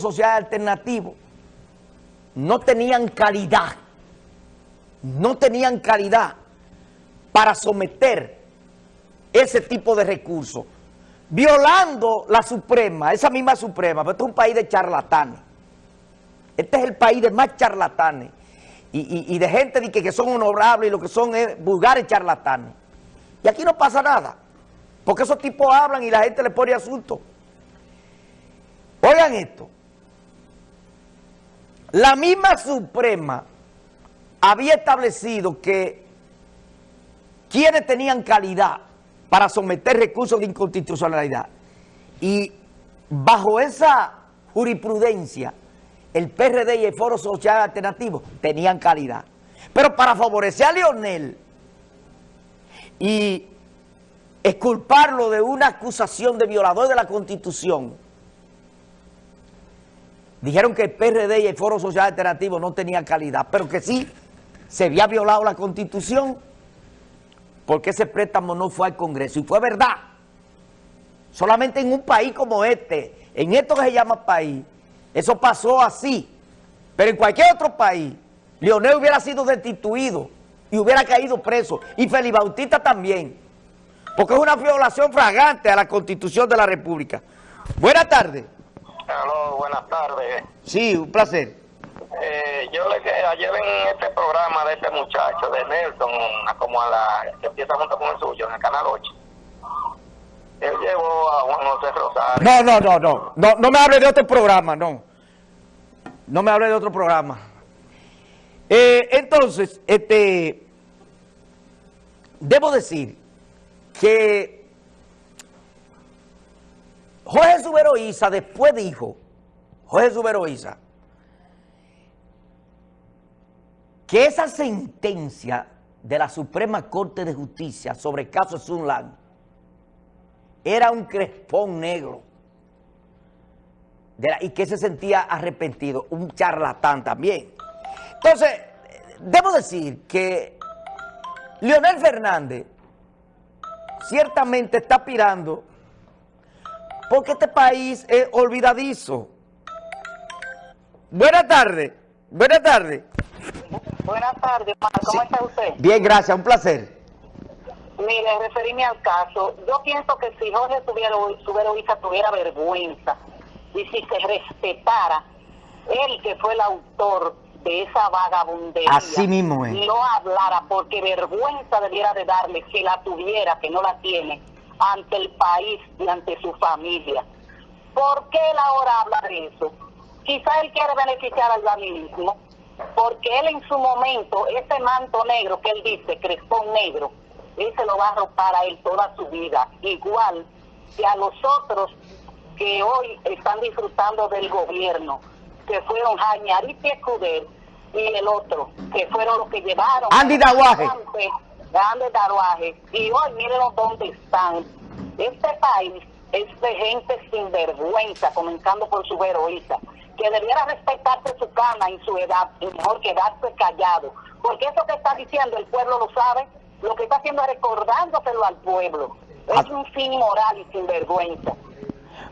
social alternativo no tenían calidad, no tenían calidad para someter ese tipo de recursos, violando la Suprema, esa misma Suprema, pero este es un país de charlatanes. Este es el país de más charlatanes y, de gente que, que son honorables y lo que son es vulgares charlatanes. Y aquí no pasa nada, porque esos tipos hablan y la gente le pone asunto. Oigan esto, la misma Suprema había establecido que quienes tenían calidad para someter recursos de inconstitucionalidad y bajo esa jurisprudencia el PRD y el Foro Social Alternativo tenían calidad. Pero para favorecer a Leonel y exculparlo de una acusación de violador de la Constitución, dijeron que el PRD y el Foro Social Alternativo no tenían calidad, pero que sí se había violado la Constitución porque ese préstamo no fue al Congreso. Y fue verdad. Solamente en un país como este, en esto que se llama país, eso pasó así. Pero en cualquier otro país, Leonel hubiera sido destituido y hubiera caído preso. Y Felipe Bautista también. Porque es una violación fragante a la Constitución de la República. Buenas tardes. Hola, buenas tardes. Sí, un placer. Eh, yo le que ayer en este programa de este muchacho, de Nelson, como a la que empieza junto con el suyo, en el Canal 8. Él llevó a Juan José Rosario. No, no, no, no, no, no me hable de otro programa, no. No me hable de otro programa. Eh, entonces, este, debo decir que Jorge Subero después dijo, Jorge Subero que esa sentencia de la Suprema Corte de Justicia sobre el caso Sunland era un crespón negro y que se sentía arrepentido, un charlatán también. Entonces, debo decir que Leonel Fernández ciertamente está aspirando porque este país es olvidadizo. Buenas tardes, buenas tardes. Buenas tardes, ¿cómo está usted? Bien, gracias, un placer. Mire, referirme al caso, yo pienso que si Jorge tuviera, tuviera, tuviera vergüenza y si se respetara él que fue el autor de esa vagabundería, Así mismo es. no hablara porque vergüenza debiera de darle si la tuviera, que no la tiene, ante el país y ante su familia. ¿Por qué él ahora habla de eso? Quizá él quiere beneficiar al mismo, porque él en su momento, ese manto negro que él dice, crespón negro, él se lo va a arropar a él toda su vida, igual que a los otros que hoy están disfrutando del gobierno, que fueron Jañarita Escuder y el otro, que fueron los que llevaron... Andy Daguaje grandes tatuajes y hoy miren dónde están. Este país es de gente sin vergüenza, comenzando por su heroísta, que debiera respetarse su cama y su edad, y mejor quedarse callado. Porque eso que está diciendo el pueblo lo sabe, lo que está haciendo es recordándoselo al pueblo. Es un fin moral y sin vergüenza.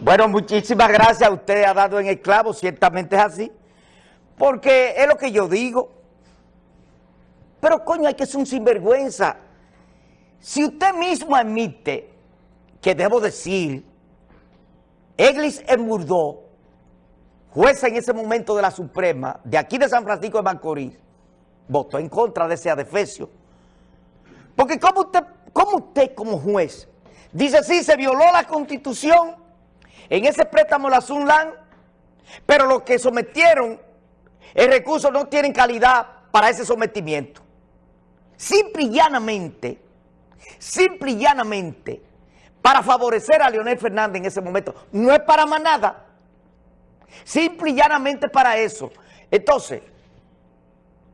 Bueno, muchísimas gracias. Usted ha dado en el clavo, ciertamente es así. Porque es lo que yo digo. Pero coño, hay que ser un sinvergüenza. Si usted mismo admite que debo decir, Eglis Murdó, jueza en ese momento de la Suprema, de aquí de San Francisco de Macorís, votó en contra de ese adefesio. Porque como usted, como usted como juez dice, sí, se violó la Constitución en ese préstamo la Sunlan, pero los que sometieron el recurso no tienen calidad para ese sometimiento simple y llanamente, simple y llanamente, para favorecer a Leonel Fernández en ese momento. No es para más nada. Simple y llanamente para eso. Entonces,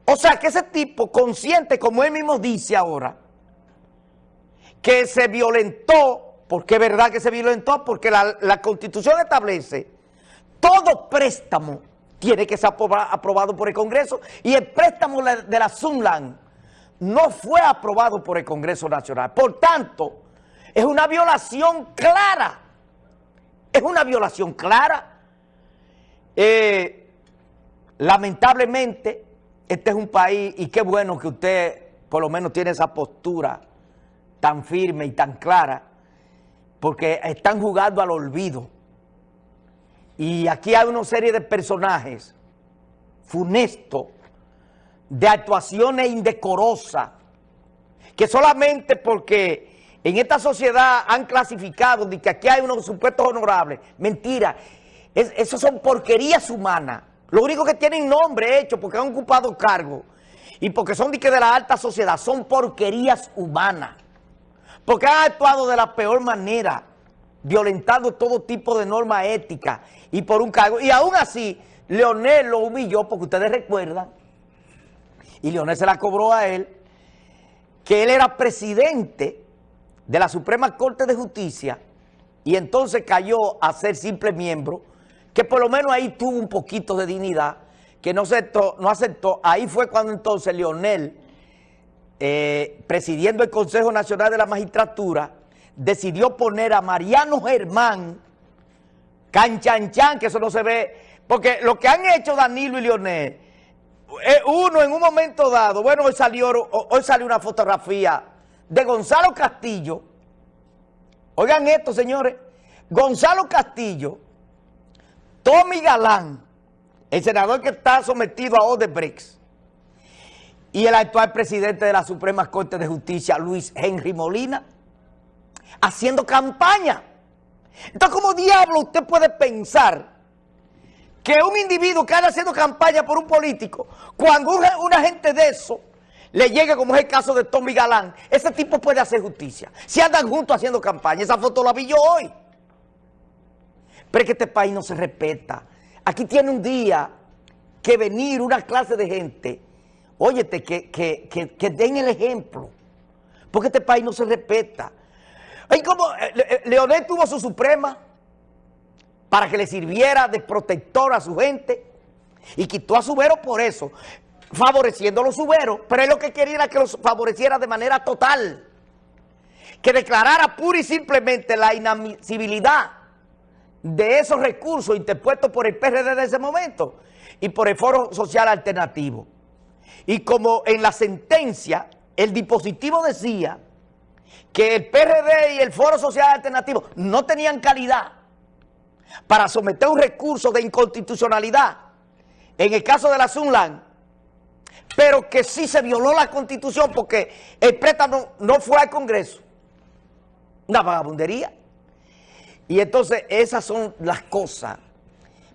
o sea que ese tipo consciente, como él mismo dice ahora, que se violentó, porque es verdad que se violentó, porque la, Constitución establece todo préstamo tiene que ser aprobado por el Congreso y el préstamo de la Sunland no fue aprobado por el Congreso Nacional. Por tanto, es una violación clara, es una violación clara Eh, lamentablemente, este es un país, y qué bueno que usted por lo menos tiene esa postura tan firme y tan clara, porque están jugando al olvido. Y aquí hay una serie de personajes funestos, de actuaciones indecorosas, que solamente porque en esta sociedad han clasificado de que aquí hay unos supuestos honorables, mentira, eso son porquerías humanas, lo único que tienen nombre hecho porque han ocupado cargo y porque son de, que de la alta sociedad, son porquerías humanas, porque han actuado de la peor manera, violentando todo tipo de norma ética y por un cargo, y aún así Leonel lo humilló porque ustedes recuerdan, y Leonel se la cobró a él, que él era presidente de la Suprema Corte de Justicia y entonces cayó a ser simple miembro que por lo menos ahí tuvo un poquito de dignidad, que no aceptó, no aceptó. Ahí fue cuando entonces Leonel, eh, presidiendo el Consejo Nacional de la Magistratura, decidió poner a Mariano Germán, canchanchan, que eso no se ve, porque lo que han hecho Danilo y Leonel, uno en un momento dado, bueno, hoy salió, hoy salió una fotografía de Gonzalo Castillo, oigan esto señores, Gonzalo Castillo, Tommy Galán, el senador que está sometido a Odebrecht, y el actual presidente de la Suprema Corte de Justicia, Luis Henry Molina, haciendo campaña. Entonces, ¿cómo diablo usted puede pensar que un individuo que anda haciendo campaña por un político, cuando una, gente de eso le llegue, como es el caso de Tommy Galán, ese tipo puede hacer justicia? Si andan juntos haciendo campaña, esa foto la vi yo hoy. Pero es que este país no se respeta. Aquí tiene un día que venir una clase de gente, óyete, que, que, den el ejemplo. Porque este país no se respeta. Y como eh, eh, Leonel tuvo su suprema para que le sirviera de protector a su gente. Y quitó a Subero por eso, favoreciendo a los Suberos, pero él lo que quería era que los favoreciera de manera total, que declarara pura y simplemente la inadmisibilidad de esos recursos interpuestos por el PRD de ese momento y por el Foro Social Alternativo. Y como en la sentencia el dispositivo decía que el PRD y el Foro Social Alternativo no tenían calidad para someter un recurso de inconstitucionalidad en el caso de la Sunland, pero que sí se violó la Constitución porque el préstamo no fue al Congreso. Una vagabundería. Y entonces esas son las cosas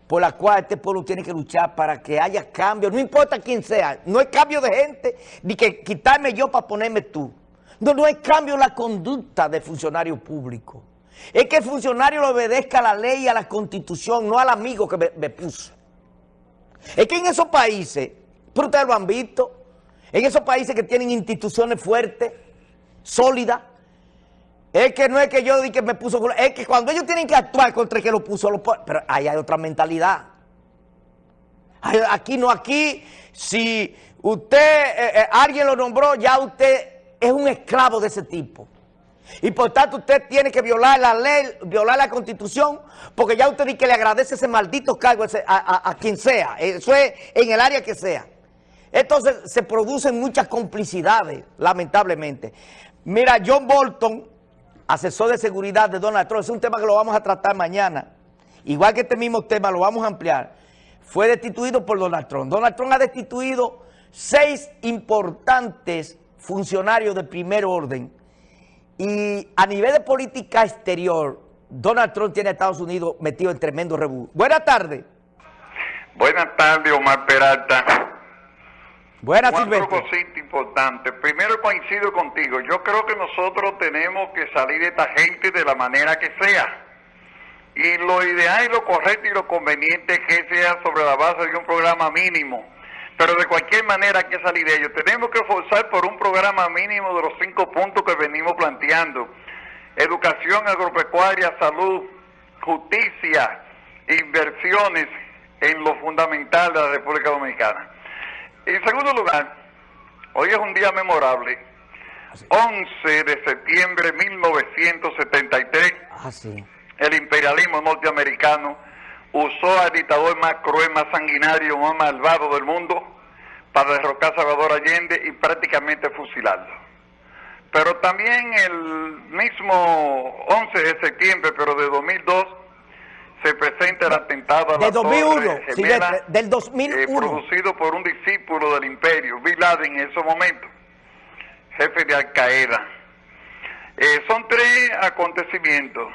por las cuales este pueblo tiene que luchar para que haya cambio, no importa quién sea, no hay cambio de gente, ni que quitarme yo para ponerme tú. No, no hay cambio en la conducta del funcionario público. Es que el funcionario le obedezca a la ley y a la constitución, no al amigo que me, puso. Es que en esos países, pero ustedes lo han visto, en esos países que tienen instituciones fuertes, sólidas, es que no es que yo di que me puso... Es que cuando ellos tienen que actuar contra el que lo puso, lo pero ahí hay otra mentalidad. Aquí no, aquí, si usted, eh, eh, alguien lo nombró, ya usted es un esclavo de ese tipo. Y por tanto usted tiene que violar la ley, violar la constitución, porque ya usted dice que le agradece ese maldito cargo a, a quien sea. Eso es en el área que sea. Entonces se producen muchas complicidades, lamentablemente. Mira, John Bolton asesor de seguridad de Donald Trump, es un tema que lo vamos a tratar mañana, igual que este mismo tema lo vamos a ampliar, fue destituido por Donald Trump. Donald Trump ha destituido seis importantes funcionarios de primer orden y a nivel de política exterior, Donald Trump tiene a Estados Unidos metido en tremendo rebú. Buenas tardes. Buenas tardes, Omar Peralta. Buenas, Cuatro cositas importantes. Primero coincido contigo. Yo creo que nosotros tenemos que salir de esta gente de la manera que sea. Y lo ideal y lo correcto y lo conveniente es que sea sobre la base de un programa mínimo. Pero de cualquier manera hay que salir de ello. Tenemos que forzar por un programa mínimo de los cinco puntos que venimos planteando. Educación agropecuaria, salud, justicia, inversiones en lo fundamental de la República Dominicana. En segundo lugar, hoy es un día memorable. 11 de septiembre de 1973, ah, el imperialismo norteamericano usó al dictador más cruel, más sanguinario, más malvado del mundo para derrocar a Salvador Allende y prácticamente fusilarlo. Pero también el mismo 11 de septiembre, pero de 2002, se presenta el atentado a la De 2001, Torre sí, Gemela, de- del eh, 2001. producido por un discípulo del imperio, Bin Laden en esos momentos, jefe de Al Qaeda. Eh, son tres acontecimientos,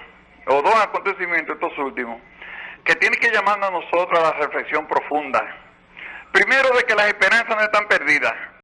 o dos acontecimientos estos últimos, que tienen que llamarnos a nosotros a la reflexión profunda. Primero de que las esperanzas no están perdidas,